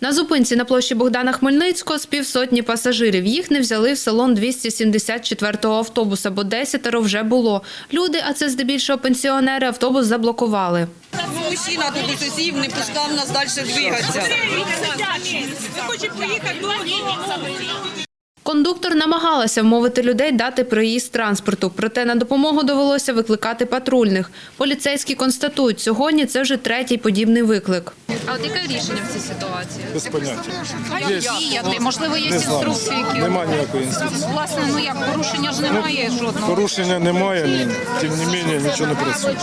На зупинці на площі Богдана Хмельницького з півсотні пасажирів. Їх не взяли в салон 274-го автобуса, бо десятеро вже було. Люди, а це здебільшого пенсіонери, автобус заблокували. Мужчина тут сів, не пускав нас далі двигатися. Кондуктор намагалася вмовити людей дати проїзд транспорту, проте на допомогу довелося викликати патрульних. Поліцейські констатують, сьогодні це вже третій подібний виклик. А от яке рішення в цій ситуації? Без поняття. Є. діяти. Можливо, є Не знаю. інструкції, які Нема ніякої інструкції. власне, ну як порушення ж немає жодного. Порушення немає, ні. тим не менше нічого не працює.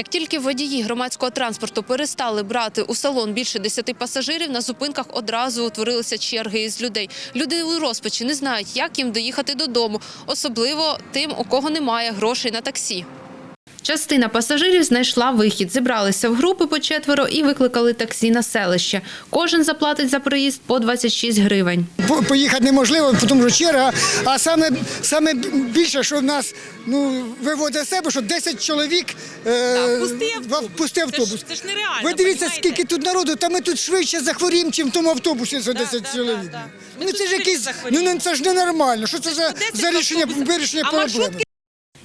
Як тільки водії громадського транспорту перестали брати у салон більше 10 пасажирів, на зупинках одразу утворилися черги із людей. Люди у розпачі не знають, як їм доїхати додому, особливо тим, у кого немає грошей на таксі. Частина пасажирів знайшла вихід, зібралися в групи по четверо і викликали таксі на селище. Кожен заплатить за проїзд по 26 гривень. Поїхати неможливо, тому що черга. А саме, саме більше, що в нас ну, виводить з себе, що 10 чоловік е, пустий автобус. в- пустий автобус. це ж нереально, Ви дивіться, понімаєте? скільки тут народу, та ми тут швидше захворіємо, чим в тому автобусі за 10 да, чоловік. да, да. Ми Ну це ж якийсь, ну ну, це ж ненормально. Що це за, за рішення вирішення А проблеми?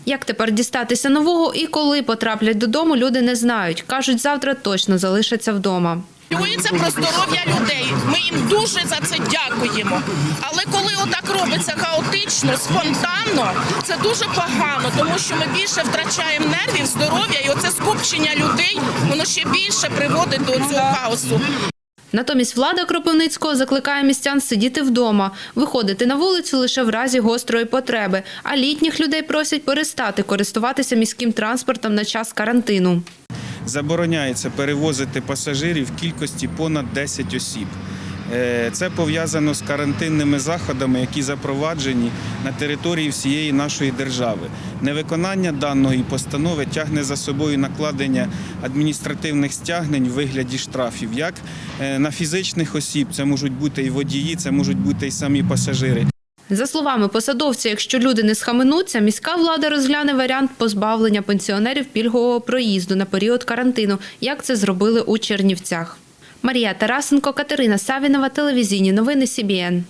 Як тепер дістатися нового і коли потраплять додому, люди не знають. Кажуть, завтра точно залишаться вдома. Піклуються про здоров'я людей. Ми їм дуже за це дякуємо. Але коли отак робиться хаотично, спонтанно, це дуже погано, тому що ми більше втрачаємо нервів, здоров'я, і оце скупчення людей воно ще більше приводить до цього хаосу. Натомість влада Кропивницького закликає містян сидіти вдома, виходити на вулицю лише в разі гострої потреби, а літніх людей просять перестати користуватися міським транспортом на час карантину. забороняється перевозити пасажирів в кількості понад 10 осіб. Е, Це пов'язано з карантинними заходами, які запроваджені на території всієї нашої держави. Невиконання даної постанови тягне за собою накладення адміністративних стягнень в вигляді штрафів, як е, на фізичних осіб, це можуть бути і водії, це можуть бути і самі пасажири. За словами посадовця, якщо люди не схаменуться, міська влада розгляне варіант позбавлення пенсіонерів пільгового проїзду на період карантину, як це зробили у Чернівцях. Марія Тарасенко, Катерина Савінова, телевізійні новини СІБІН.